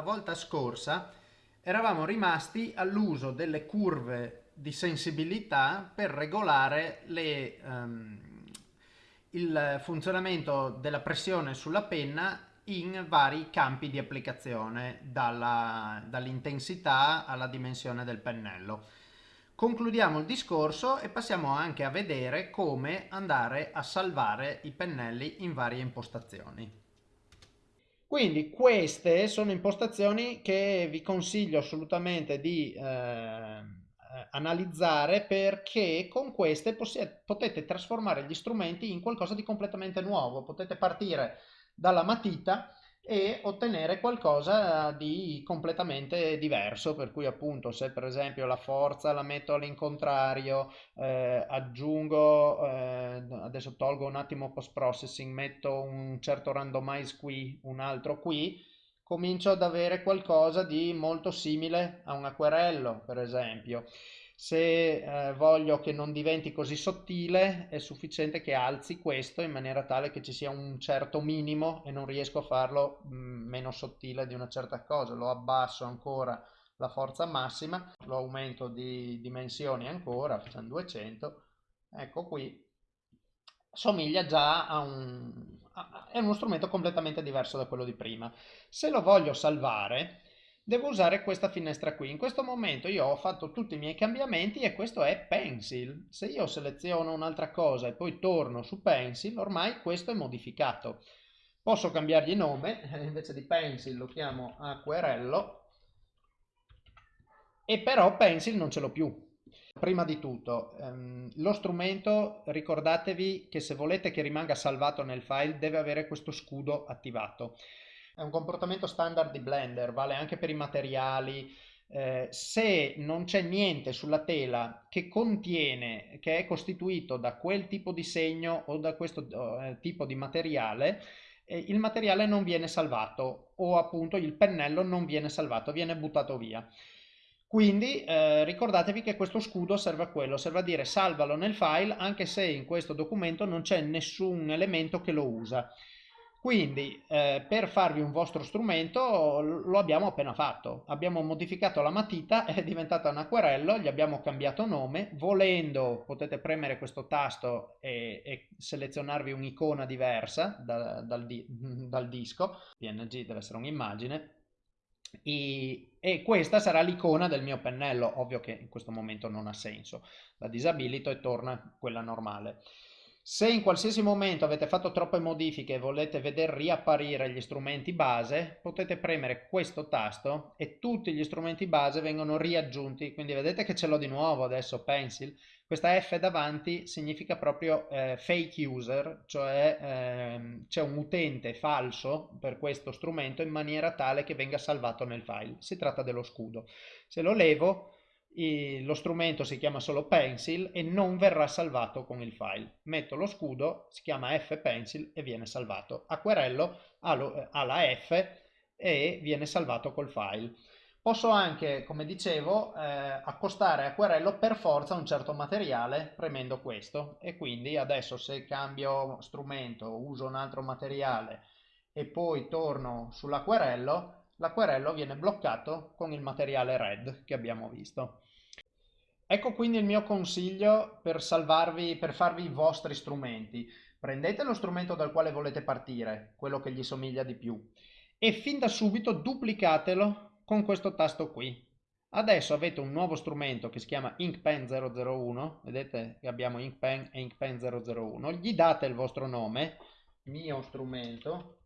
la volta scorsa eravamo rimasti all'uso delle curve di sensibilità per regolare le, um, il funzionamento della pressione sulla penna in vari campi di applicazione, dall'intensità alla dimensione del pennello. Concludiamo il discorso e passiamo anche a vedere come andare a salvare i pennelli in varie impostazioni. Quindi queste sono impostazioni che vi consiglio assolutamente di eh, analizzare perché con queste potete trasformare gli strumenti in qualcosa di completamente nuovo. Potete partire dalla matita e ottenere qualcosa di completamente diverso per cui appunto se per esempio la forza la metto all'incontrario eh, aggiungo eh, adesso tolgo un attimo post processing metto un certo randomize qui un altro qui comincio ad avere qualcosa di molto simile a un acquerello per esempio se eh, voglio che non diventi così sottile è sufficiente che alzi questo in maniera tale che ci sia un certo minimo e non riesco a farlo mh, mm, meno sottile di una certa cosa. Lo abbasso ancora la forza massima lo aumento di dimensioni ancora facciamo 200 ecco qui somiglia già a un a, è uno strumento completamente diverso da quello di prima. Se lo voglio salvare devo usare questa finestra qui. In questo momento io ho fatto tutti i miei cambiamenti e questo è Pencil. Se io seleziono un'altra cosa e poi torno su Pencil, ormai questo è modificato. Posso cambiargli nome, invece di Pencil lo chiamo Acquerello, e però Pencil non ce l'ho più. Prima di tutto, ehm, lo strumento, ricordatevi che se volete che rimanga salvato nel file, deve avere questo scudo attivato. È un comportamento standard di Blender, vale anche per i materiali. Eh, se non c'è niente sulla tela che contiene, che è costituito da quel tipo di segno o da questo eh, tipo di materiale, eh, il materiale non viene salvato o appunto il pennello non viene salvato, viene buttato via. Quindi eh, ricordatevi che questo scudo serve a quello, serve a dire salvalo nel file anche se in questo documento non c'è nessun elemento che lo usa. Quindi eh, per farvi un vostro strumento lo abbiamo appena fatto, abbiamo modificato la matita, è diventata un acquerello, gli abbiamo cambiato nome, volendo potete premere questo tasto e, e selezionarvi un'icona diversa da, dal, di, dal, disco, PNG deve essere un'immagine, e, e, questa sarà l'icona del mio pennello, ovvio che in questo momento non ha senso, la disabilito e torna quella normale. Se in qualsiasi momento avete fatto troppe modifiche e volete vedere riapparire gli strumenti base, potete premere questo tasto e tutti gli strumenti base vengono riaggiunti. Quindi vedete che ce l'ho di nuovo adesso, Pencil. Questa F davanti significa proprio eh, fake user, cioè eh, c'è un utente falso per questo strumento in maniera tale che venga salvato nel file. Si tratta dello scudo. Se lo levo lo strumento si chiama solo pencil e non verrà salvato con il file. Metto lo scudo, si chiama fpencil e viene salvato. Acquerello ha, ha la F e viene salvato col file. Posso anche, come dicevo, eh, accostare acquerello per forza a un certo materiale premendo questo e quindi adesso se cambio strumento, uso un altro materiale e poi torno sull'acquerello, l'acquerello viene bloccato con il materiale red che abbiamo visto. Ecco quindi il mio consiglio per salvarvi, per farvi i vostri strumenti. Prendete lo strumento dal quale volete partire, quello che gli somiglia di più, e fin da subito duplicatelo con questo tasto qui. Adesso avete un nuovo strumento che si chiama InkPen 001, vedete che abbiamo InkPen e InkPen 001, gli date il vostro nome, mio strumento,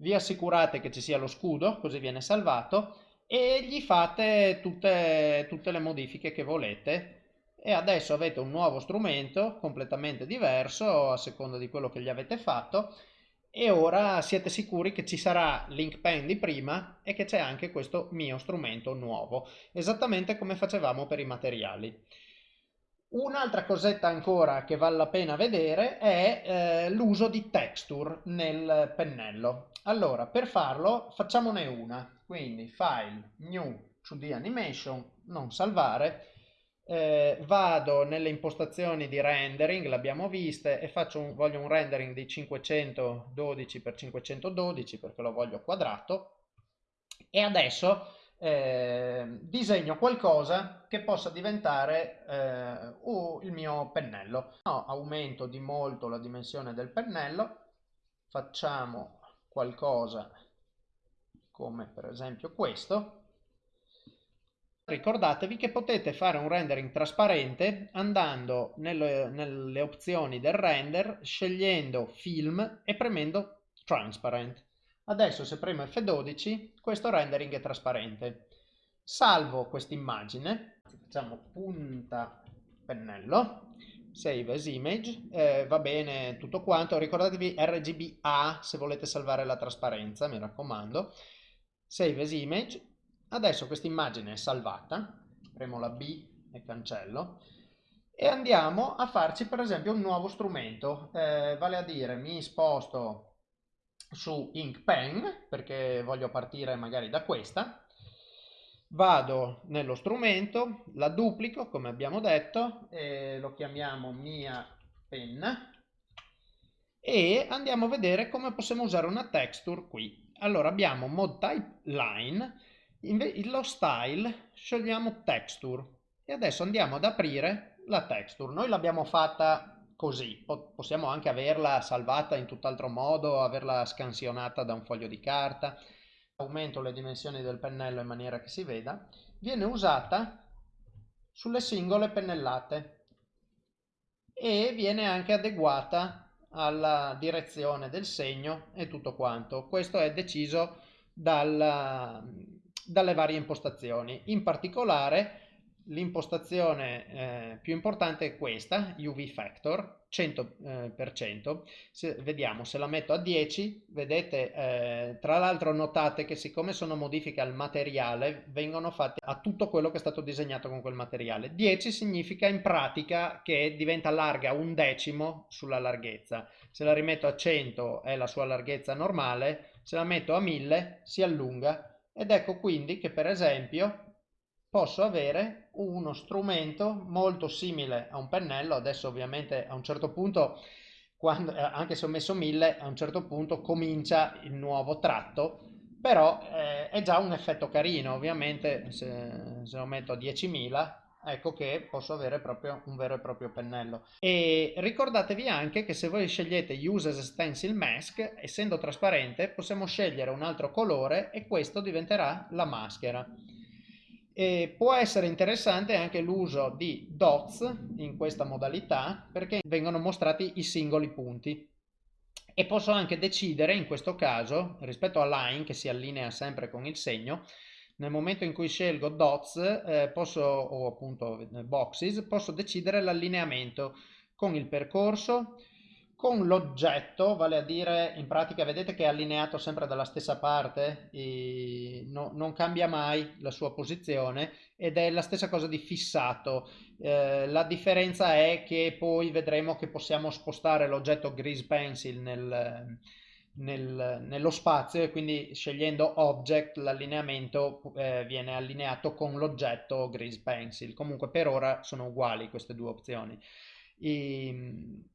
vi assicurate che ci sia lo scudo, così viene salvato, e gli fate tutte, tutte le modifiche che volete e adesso avete un nuovo strumento completamente diverso a seconda di quello che gli avete fatto e ora siete sicuri che ci sarà l'InkPen di prima e che c'è anche questo mio strumento nuovo, esattamente come facevamo per i materiali. Un'altra cosetta ancora che vale la pena vedere è eh, l'uso di texture nel pennello. Allora, per farlo facciamone una. Quindi File, New, 2D Animation, non salvare. Eh, vado nelle impostazioni di rendering, l'abbiamo viste, e un, voglio un rendering di 512 x 512 perché lo voglio quadrato. e adesso eh, disegno qualcosa che possa diventare eh, uh, il mio pennello. No, aumento di molto la dimensione del pennello, facciamo qualcosa come per esempio questo. Ricordatevi che potete fare un rendering trasparente andando nelle, nelle opzioni del render, scegliendo film e premendo transparent. Adesso se premo F12 questo rendering è trasparente. Salvo questa immagine, facciamo punta pennello, save as image, eh, va bene tutto quanto, ricordatevi RGBA se volete salvare la trasparenza, mi raccomando, save as image, adesso questa immagine è salvata, premo la B e cancello, e andiamo a farci per esempio un nuovo strumento, eh, vale a dire mi sposto su Ink Pen perché voglio partire magari da questa. Vado nello strumento la duplico come abbiamo detto e lo chiamiamo mia penna. E andiamo a vedere come possiamo usare una texture qui. Allora abbiamo mod type line lo style scegliamo texture. E adesso andiamo ad aprire la texture. Noi l'abbiamo fatta così. Possiamo anche averla salvata in tutt'altro modo, averla scansionata da un foglio di carta. Aumento le dimensioni del pennello in maniera che si veda. Viene usata sulle singole pennellate e viene anche adeguata alla direzione del segno e tutto quanto. Questo è deciso dal, dalle varie impostazioni. In particolare l'impostazione eh, più importante è questa, UV Factor, 100%. Eh, se, vediamo, se la metto a 10, vedete, eh, tra l'altro notate che siccome sono modifiche al materiale, vengono fatte a tutto quello che è stato disegnato con quel materiale. 10 significa in pratica che diventa larga un decimo sulla larghezza. Se la rimetto a 100 è la sua larghezza normale, se la metto a 1000 si allunga. Ed ecco quindi che per esempio posso avere uno strumento molto simile a un pennello, adesso ovviamente a un certo punto, quando, eh, anche se ho messo 1000, a un certo punto comincia il nuovo tratto, però eh, è già un effetto carino, ovviamente se, se lo metto a 10.000 ecco che posso avere proprio un vero e proprio pennello. E ricordatevi anche che se voi scegliete use as stencil mask essendo trasparente possiamo scegliere un altro colore e questo diventerà la maschera e può essere interessante anche l'uso di dots in questa modalità perché vengono mostrati i singoli punti. E posso anche decidere in questo caso rispetto a line che si allinea sempre con il segno nel momento in cui scelgo dots eh, posso, o appunto boxes posso decidere l'allineamento con il percorso con l'oggetto, vale a dire in pratica vedete che è allineato sempre dalla stessa parte, no, non cambia mai la sua posizione ed è la stessa cosa di fissato. Eh, la differenza è che poi vedremo che possiamo spostare l'oggetto Grease Pencil nel, nel, nello spazio e quindi scegliendo Object l'allineamento eh, viene allineato con l'oggetto Grease Pencil. Comunque per ora sono uguali queste due opzioni. I,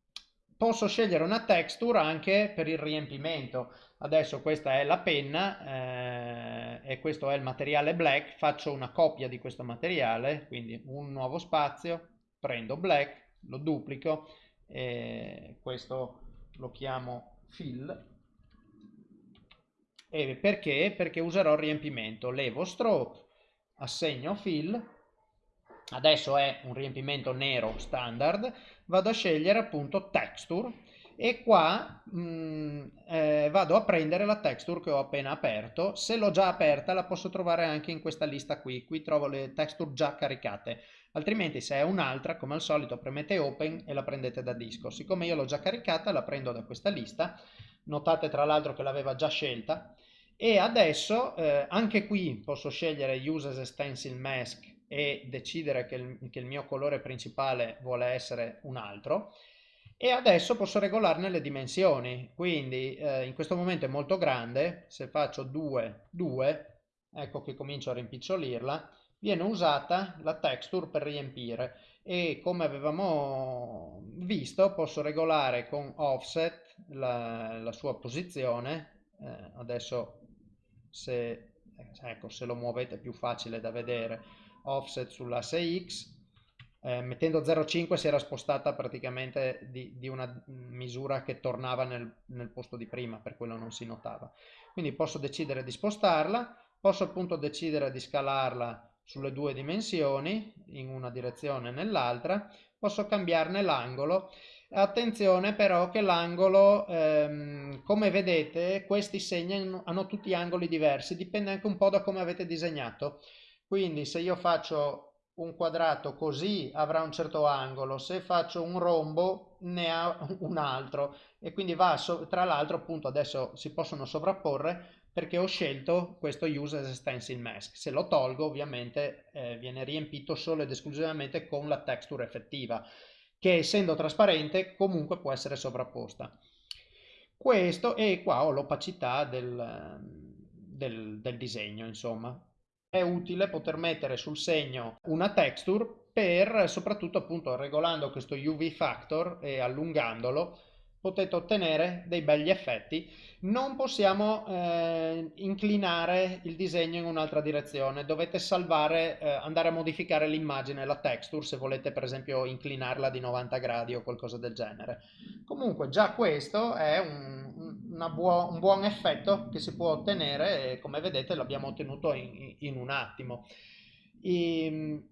posso scegliere una texture anche per il riempimento. Adesso questa è la penna eh, e questo è il materiale black. Faccio una copia di questo materiale quindi un nuovo spazio prendo black lo duplico e questo lo chiamo fill. E perché? perché userò il riempimento. Levo stroke assegno fill adesso è un riempimento nero standard, vado a scegliere appunto texture. E qua mh, mm, eh, vado a prendere la texture che ho appena aperto, se l'ho già aperta la posso trovare anche in questa lista qui, qui trovo le texture già caricate, altrimenti se è un'altra come al solito premete open e la prendete da disco, siccome io l'ho già caricata la prendo da questa lista, notate tra l'altro che l'aveva già scelta. E adesso eh, anche qui posso scegliere use as a stencil mask e decidere che il, che il mio colore principale vuole essere un altro. E adesso posso regolarne le dimensioni. Quindi eh, in questo momento è molto grande. Se faccio 2 2 ecco che comincio a rimpicciolirla viene usata la texture per riempire. E come avevamo visto posso regolare con offset la, la sua posizione. Eh, adesso se ecco se lo muovete è più facile da vedere, offset sull'asse X, eh, mettendo 0,5 si era spostata praticamente di, di una misura che tornava nel, nel, posto di prima, per quello non si notava. Quindi posso decidere di spostarla, posso appunto decidere di scalarla sulle due dimensioni, in una direzione e nell'altra, posso cambiarne l'angolo. Attenzione però che l'angolo, ehm, come vedete, questi segni hanno tutti angoli diversi, dipende anche un po' da come avete disegnato. Quindi se io faccio un quadrato così avrà un certo angolo, se faccio un rombo ne ha un altro e quindi va, tra l'altro appunto adesso si possono sovrapporre perché ho scelto questo use as stencil mask. Se lo tolgo ovviamente eh, viene riempito solo ed esclusivamente con la texture effettiva che essendo trasparente comunque può essere sovrapposta. Questo e qua ho l'opacità del, del, del disegno insomma. È utile poter mettere sul segno una texture per soprattutto appunto regolando questo UV factor e allungandolo potete ottenere dei begli effetti. Non possiamo eh, inclinare il disegno in un'altra direzione, dovete salvare, eh, andare a modificare l'immagine, la texture, se volete per esempio inclinarla di 90 gradi o qualcosa del genere. Comunque già questo è un, buo, un buon effetto che si può ottenere e come vedete l'abbiamo ottenuto in, in un attimo. E,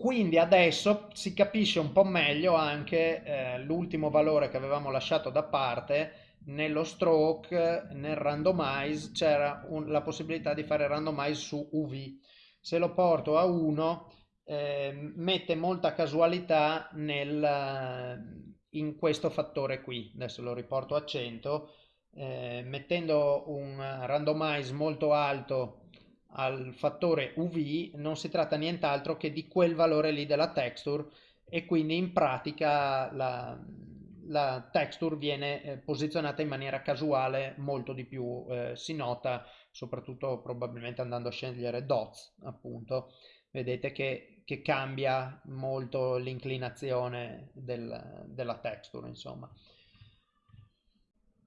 quindi adesso si capisce un po' meglio anche eh, l'ultimo valore che avevamo lasciato da parte nello stroke, nel randomize c'era la possibilità di fare randomize su UV. Se lo porto a 1 eh, mette molta casualità nel, in questo fattore qui. Adesso lo riporto a 100. Eh, mettendo un randomize molto alto al fattore UV non si tratta nient'altro che di quel valore lì della texture e quindi in pratica la, la texture viene eh, posizionata in maniera casuale molto di più eh, si nota soprattutto probabilmente andando a scegliere dots appunto vedete che, che cambia molto l'inclinazione del, della texture insomma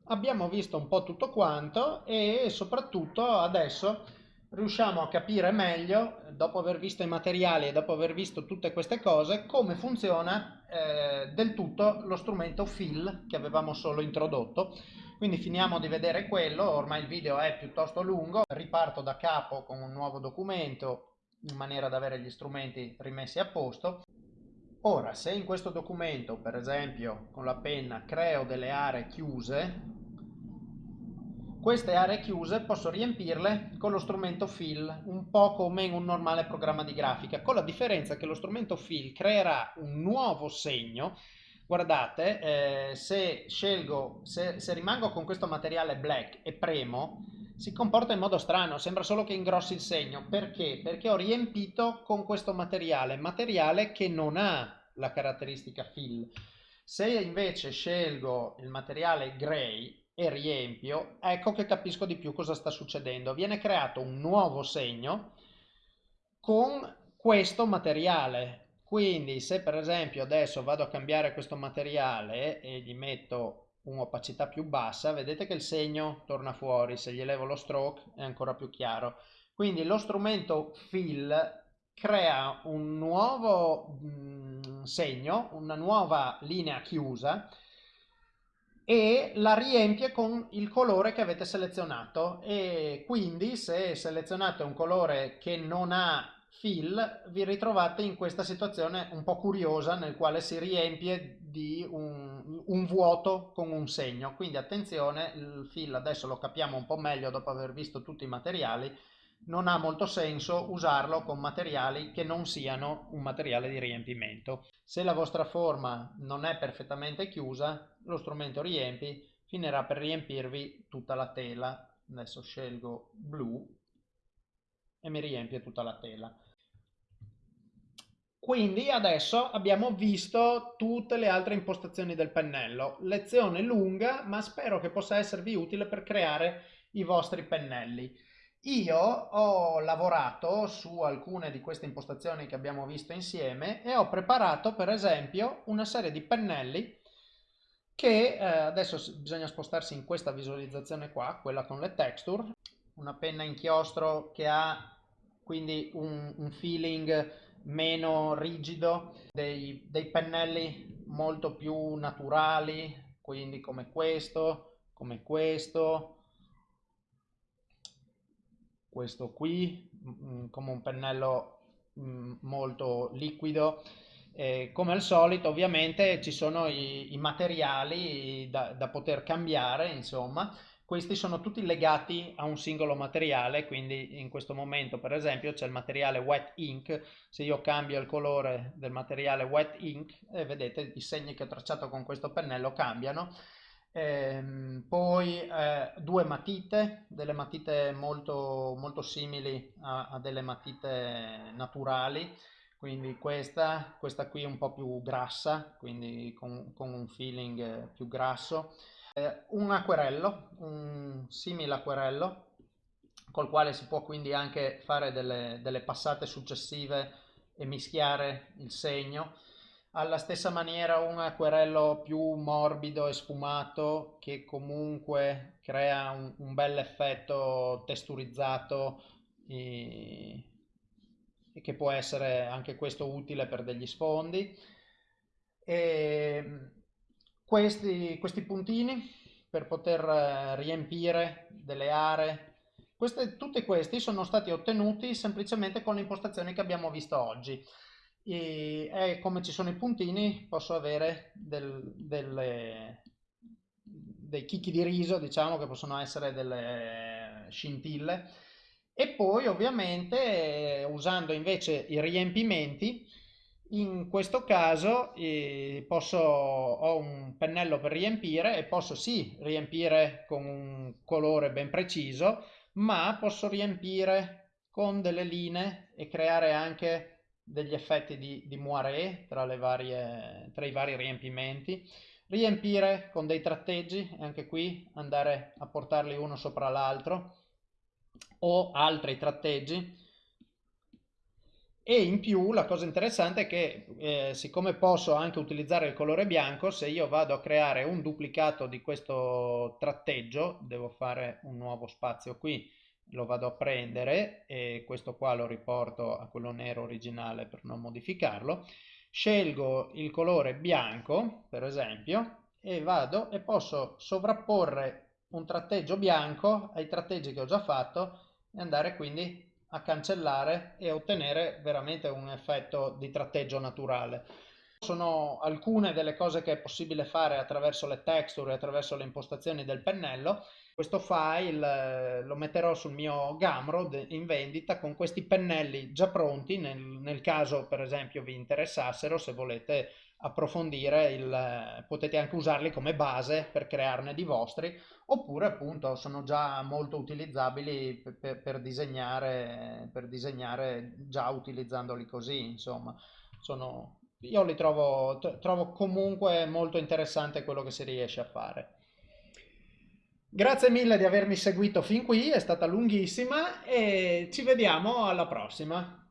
abbiamo visto un po' tutto quanto e soprattutto adesso riusciamo a capire meglio, dopo aver visto i materiali e dopo aver visto tutte queste cose, come funziona eh, del tutto lo strumento fill che avevamo solo introdotto. Quindi finiamo di vedere quello, ormai il video è piuttosto lungo, riparto da capo con un nuovo documento in maniera da avere gli strumenti rimessi a posto. Ora, se in questo documento, per esempio, con la penna creo delle aree chiuse, queste aree chiuse posso riempirle con lo strumento fill, un po' come in un normale programma di grafica, con la differenza che lo strumento fill creerà un nuovo segno. Guardate, eh, se scelgo, se, se rimango con questo materiale black e premo, si comporta in modo strano, sembra solo che ingrossi il segno. Perché? Perché ho riempito con questo materiale, materiale che non ha la caratteristica fill. Se invece scelgo il materiale gray, e riempio, ecco che capisco di più cosa sta succedendo. Viene creato un nuovo segno con questo materiale. Quindi se per esempio adesso vado a cambiare questo materiale e gli metto un'opacità più bassa, vedete che il segno torna fuori, se gli levo lo stroke è ancora più chiaro. Quindi lo strumento fill crea un nuovo mm, segno, una nuova linea chiusa e la riempie con il colore che avete selezionato e quindi se selezionate un colore che non ha fill vi ritrovate in questa situazione un po' curiosa nel quale si riempie di un, un vuoto con un segno quindi attenzione il fill adesso lo capiamo un po' meglio dopo aver visto tutti i materiali non ha molto senso usarlo con materiali che non siano un materiale di riempimento. Se la vostra forma non è perfettamente chiusa, lo strumento riempi finirà per riempirvi tutta la tela. Adesso scelgo blu e mi riempie tutta la tela. Quindi adesso abbiamo visto tutte le altre impostazioni del pennello. Lezione lunga, ma spero che possa esservi utile per creare i vostri pennelli. Io ho lavorato su alcune di queste impostazioni che abbiamo visto insieme e ho preparato per esempio una serie di pennelli che eh, adesso bisogna spostarsi in questa visualizzazione qua, quella con le texture, una penna inchiostro che ha quindi un, un feeling meno rigido, dei, dei pennelli molto più naturali, quindi come questo, come questo, questo qui, mm, come un pennello mm, molto liquido. E come al solito ovviamente ci sono i, i materiali da, da poter cambiare, insomma, questi sono tutti legati a un singolo materiale, quindi in questo momento per esempio c'è il materiale wet ink, se io cambio il colore del materiale wet ink, eh, vedete i segni che ho tracciato con questo pennello cambiano. Ehm, poi eh, due matite, delle matite molto, molto simili a, a delle matite naturali, quindi questa, questa qui è un po' più grassa, quindi con, con un feeling più grasso eh, un acquerello, un simile acquerello, col quale si può quindi anche fare delle, delle passate successive e mischiare il segno. Alla stessa maniera un acquerello più morbido e sfumato che comunque crea un, un bel effetto testurizzato e, e, che può essere anche questo utile per degli sfondi. E, questi, questi puntini per poter eh, riempire delle aree. Queste, tutti questi sono stati ottenuti semplicemente con le impostazioni che abbiamo visto oggi. E, e come ci sono i puntini posso avere del, delle, dei chicchi di riso, diciamo che possono essere delle scintille. E poi ovviamente usando invece i riempimenti in questo caso eh, posso, ho un pennello per riempire e posso sì riempire con un colore ben preciso, ma posso riempire con delle linee e creare anche degli effetti di, di moiré tra, varie, tra i vari riempimenti. Riempire con dei tratteggi, anche qui andare a portarli uno sopra l'altro, o altri tratteggi e in più la cosa interessante è che eh, siccome posso anche utilizzare il colore bianco, se io vado a creare un duplicato di questo tratteggio, devo fare un nuovo spazio qui, lo vado a prendere e questo qua lo riporto a quello nero originale per non modificarlo, scelgo il colore bianco per esempio e vado e posso sovrapporre un tratteggio bianco ai tratteggi che ho già fatto e andare quindi a cancellare e ottenere veramente un effetto di tratteggio naturale. Sono alcune delle cose che è possibile fare attraverso le texture attraverso le impostazioni del pennello. Questo file eh, lo metterò sul mio Gumroad in vendita con questi pennelli già pronti nel, nel caso per esempio vi interessassero se volete approfondire, il, potete anche usarli come base per crearne di vostri, oppure appunto sono già molto utilizzabili per, per, per, disegnare, per disegnare già utilizzandoli così, insomma. Sono, io li trovo, trovo comunque molto interessante quello che si riesce a fare. Grazie mille di avermi seguito fin qui, è stata lunghissima e ci vediamo alla prossima.